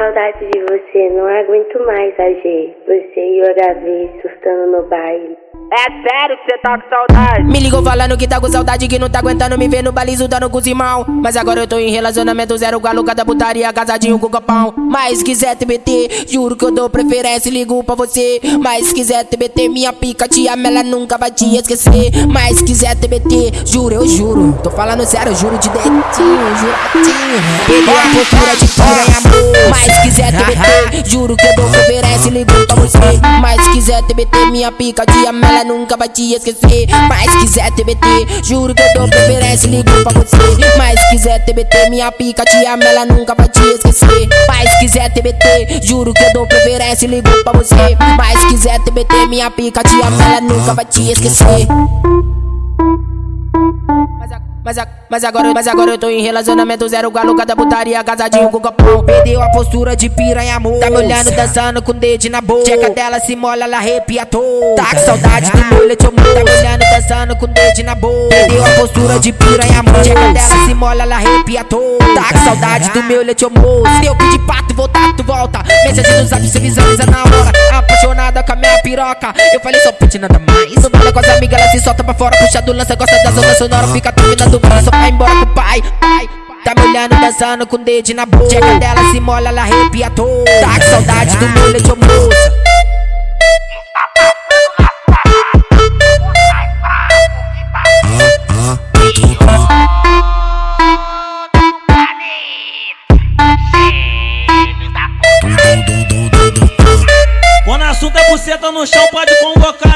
saudade de você, não aguento mais, AG. Você e o HV surtando no baile. É sério que cê tá com saudade? Me ligou falando que tá com saudade, que não tá aguentando me ver no balizo dando com os irmão. Mas agora eu tô em relacionamento zero, galo, cada putaria, casadinho com copão. Mas quiser TBT, juro que eu dou preferência, ligo pra você. Mas quiser TBT, minha pica, tia Mela nunca vai te esquecer. Mas quiser TBT, juro, eu juro. Tô falando sério, juro de dentinho, juradinho. Perdeu a postura de piranha, amor. Mas quiser TBT, juro que eu dou preferência, ligo você. Mas quiser TBT, minha pica, tia Mela nunca vai te esquecer. Mas quiser TBT, juro que eu dou preferência, ligo pra você. Mas quiser TBT, minha pica, tia Mela nunca vai te esquecer. Mas quiser TBT, juro que eu dou preferência, ligo pra você. Mas quiser TBT, minha pica, tia Mela nunca vai te esquecer. Mas, a- mas, agora, mas agora eu tô em relacionamento zero galo, cada putaria, casadinho com copão. Perdeu a postura de piranha, amor. Tá me olhando, dançando com o dedo na boca. Checa dela se mola, ela arrepia. Tá com saudade do meu leite, amor. Tá me olhando, dançando com o dedo na boca. Perdeu a postura de piranha, amor. Checa dela se mola, ela arrepia. Tá com saudade do meu leite, amor. Se eu pedir pra tu voltar, tu volta. Mensagem no zap, você visualiza na hora. Apaixonada com a minha piroca. Eu falei só pede nada mais. Com as amigas, ela se solta pra fora. Puxa do lança, gosta da zona sonora. Fica terminando o só vai embora com o pai. Tá me olhando, dançando com o dedo na boca. Checa dela, se mola, ela arrepia todo. Tá com saudade do leite, ô moça. Quando assunto é buceta no chão, pode convocar.